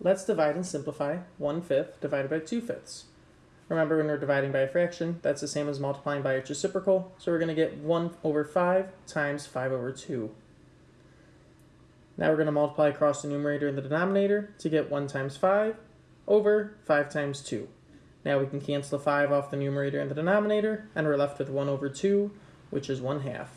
Let's divide and simplify 1 fifth divided by 2 fifths. Remember when we're dividing by a fraction, that's the same as multiplying by its reciprocal, so we're going to get 1 over 5 times 5 over 2. Now we're going to multiply across the numerator and the denominator to get 1 times 5 over 5 times 2. Now we can cancel the 5 off the numerator and the denominator, and we're left with 1 over 2, which is 1 half.